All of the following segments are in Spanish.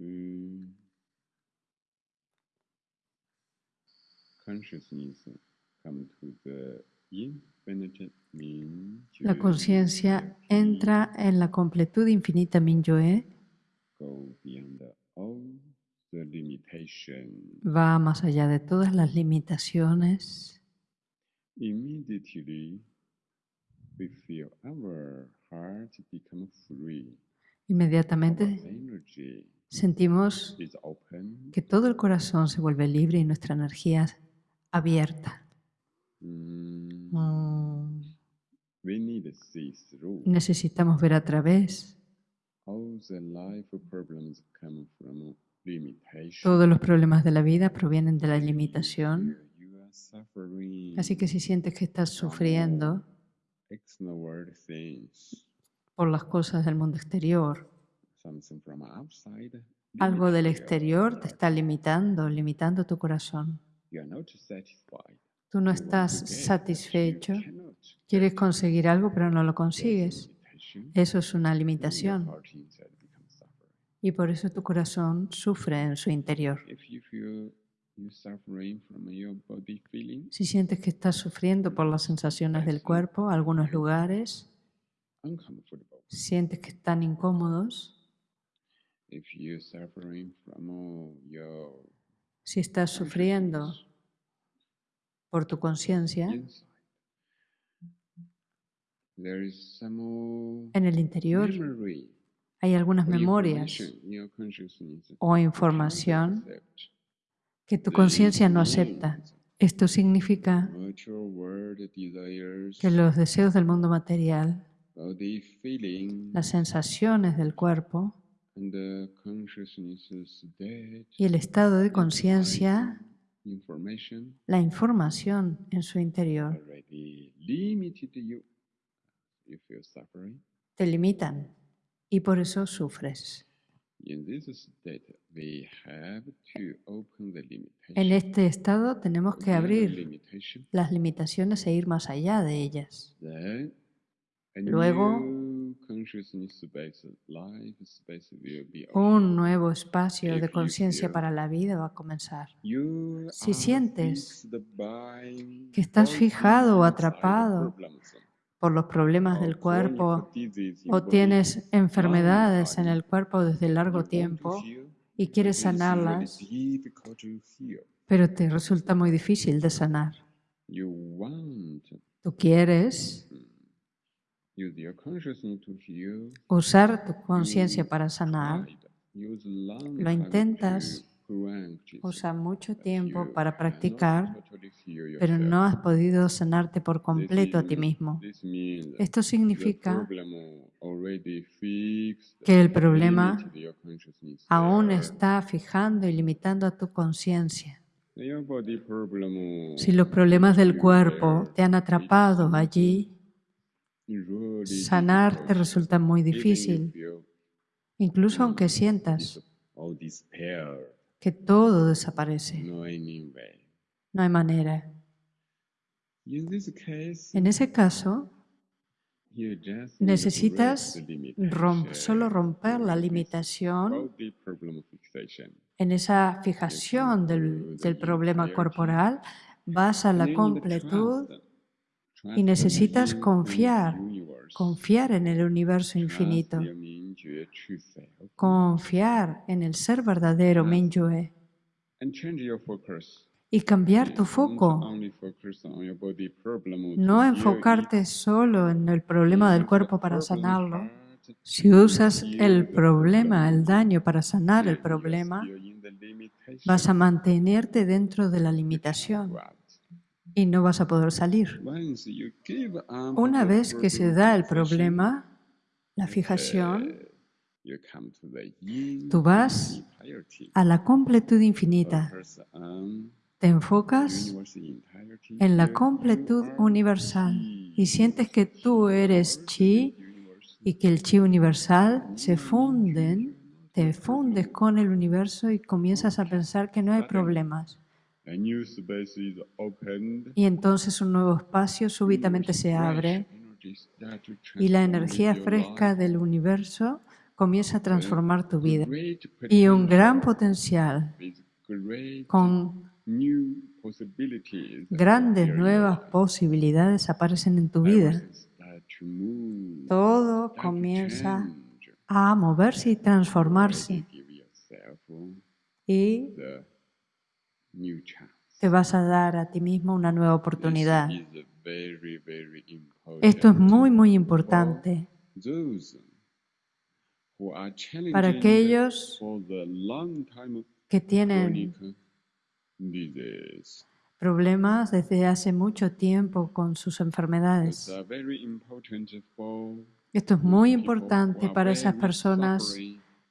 虚 consciousness come to the infinite Min La conciencia entra en la completud infinita Mingyue, go beyond all the limitation. va más allá de todas las limitaciones. Immediately we feel our heart become free. Inmediatamente sentimos que todo el corazón se vuelve libre y nuestra energía abierta. Mm, Mm. Necesitamos ver a través. Todos los problemas de la vida provienen de la limitación. Así que si sientes que estás sufriendo por las cosas del mundo exterior, algo del exterior te está limitando, limitando tu corazón. Tú no estás satisfecho, quieres conseguir algo pero no lo consigues. Eso es una limitación. y por eso tu corazón sufre en su interior. Si sientes que estás sufriendo por las sensaciones del cuerpo, algunos lugares, sientes que están incómodos, si estás sufriendo por tu conciencia, en el interior hay algunas or memorias o información que tu conciencia no acepta. Esto significa que los deseos del mundo material, las sensaciones del cuerpo y el estado de conciencia, la información en su interior, te limitan y por eso sufres. En este estado tenemos que abrir las limitaciones e ir más allá de ellas. Luego- Un nuevo espacio de conciencia para la vida va a comenzar. Si sientes que estás fijado o atrapado por los problemas del cuerpo o tienes enfermedades en el cuerpo desde largo tiempo y quieres sanarlas, pero te resulta muy difícil de sanar. Tú quieres usar tu conciencia para sanar, Lo intentas, usa mucho tiempo para practicar, pero no has podido sanarte por completo a ti is- mismo. Esto significa que el problema aún está fijando y limitando a tu conciencia. Si los problemas del cuerpo te han atrapado allí, sanar te resulta muy difícil, incluso aunque sientas que todo desaparece. no hay manera. En ese caso, necesitas solo romper la limitación en esa fijación del, del problema corporal, vas a la completud y necesitas confiar, confiar en el universo infinito, confiar en el ser verdadero Mingyue. Y cambiar tu foco. No enfocarte solo en el problema del cuerpo para sanarlo. Si usas el problema, problem. el daño para sanar el problema, vas a mantenerte dentro de la limitación. Y no vas a poder salir. Up Una vez que se da el problema, la fijación, eh, yin tú vas a la completud infinita. On Te enfocas en la completud universal y sientes que tú eres chi y que el chi universal se funden, te fundes con el universo y comienzas a pensar que no hay problemas. Y entonces un nuevo espacio súbitamente se abre y la energía fresca del universo comienza a transformar tu vida. Y un gran potencial con grandes nuevas posibilidades aparecen en tu vida. Todo comienza a moverse y transformarse. Y te vas a dar a ti mismo una nueva oportunidad. Esto es muy, muy importante para aquellos que tienen problemas desde hace mucho tiempo con sus enfermedades. Esto es muy importante para esas personas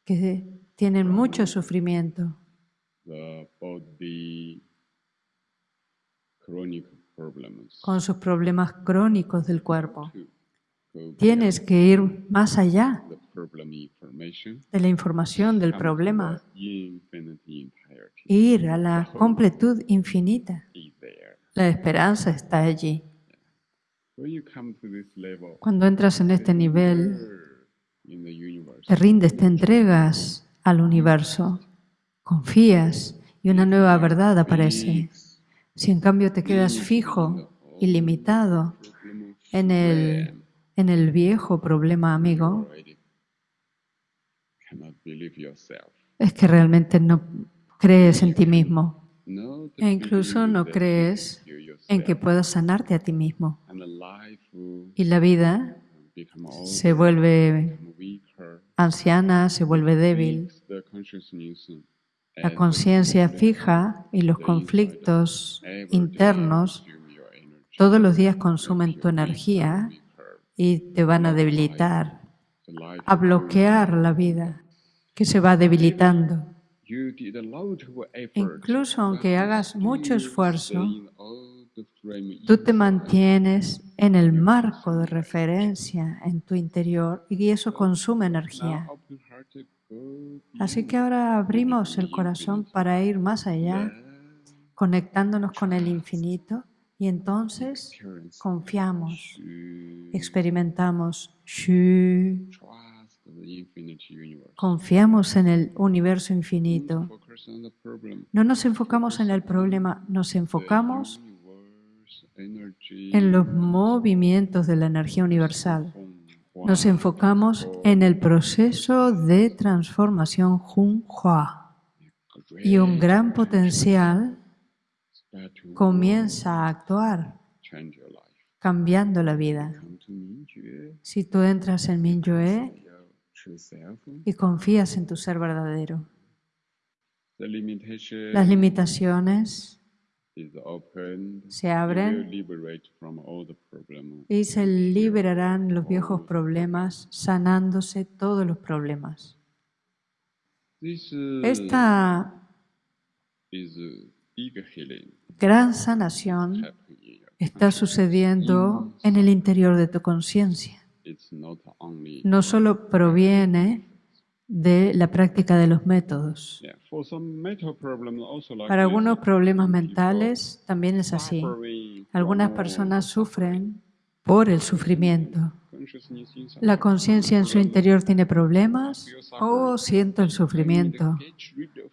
que tienen mucho sufrimiento con sus problemas crónicos del cuerpo. Tienes que ir más allá de la información del problema, ir a la completud infinita. La esperanza está allí. Cuando entras en este nivel, te rindes, te entregas al universo, confías y una nueva verdad aparece. Si en cambio te quedas fijo y limitado en el, en el viejo problema amigo, es que realmente no crees en ti mismo e incluso no crees en que puedas sanarte a ti mismo. Y la vida se vuelve anciana, se vuelve débil. La conciencia fija y los conflictos internos todos los días consumen tu energía y te van a debilitar, a bloquear la vida que se va debilitando. Incluso aunque hagas mucho esfuerzo, tú te mantienes en el marco de referencia en tu interior y eso consume energía. Así que ahora abrimos el corazón para ir más allá, conectándonos con el infinito y entonces confiamos, experimentamos, confiamos en el universo infinito. No nos enfocamos en el problema, nos enfocamos en los movimientos de la energía universal nos enfocamos en el proceso de transformación Hua y un gran potencial comienza a actuar cambiando la vida. Si tú entras en Minyue y confías en tu ser verdadero, las limitaciones se abren y se liberarán los viejos problemas, sanándose todos los problemas. Esta gran sanación está sucediendo en el interior de tu conciencia. No solo proviene de la práctica de los métodos. Para algunos problemas mentales también es así. Algunas personas sufren por el sufrimiento. La conciencia en su interior tiene problemas o oh, siento el sufrimiento.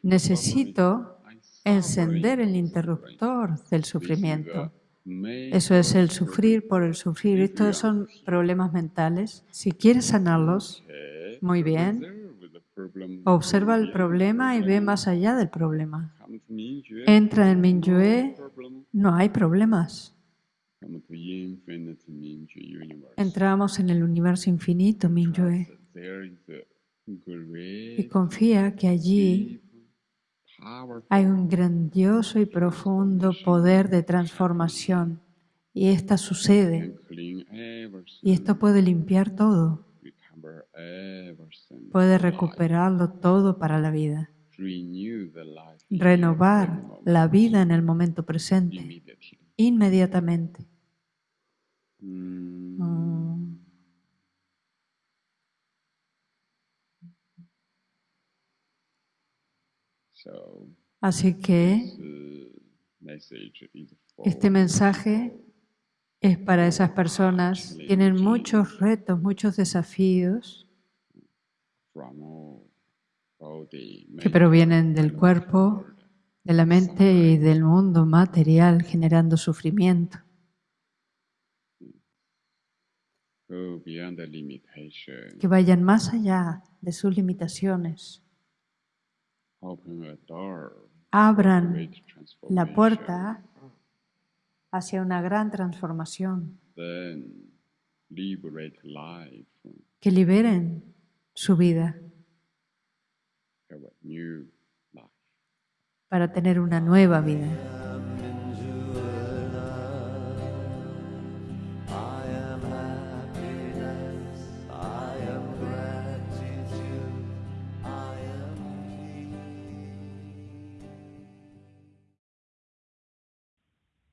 Necesito encender el interruptor del sufrimiento. Eso es el sufrir por el sufrir. Estos son problemas mentales. Si quieres sanarlos, muy bien. Observa el problema y ve más allá del problema. Entra en Minyue, no hay problemas. Entramos en el universo infinito, Minyue. Y confía que allí hay un grandioso y profundo poder de transformación. Y esta sucede. Y esto puede limpiar todo puede recuperarlo todo para la vida, renovar la vida en el momento presente, inmediatamente. Mm. Así que este mensaje es para esas personas, tienen muchos retos, muchos desafíos que provienen del cuerpo, de la mente y del mundo material, generando sufrimiento. Que vayan más allá de sus limitaciones. Abran la puerta hacia una gran transformación. Que liberen su vida para tener una nueva vida.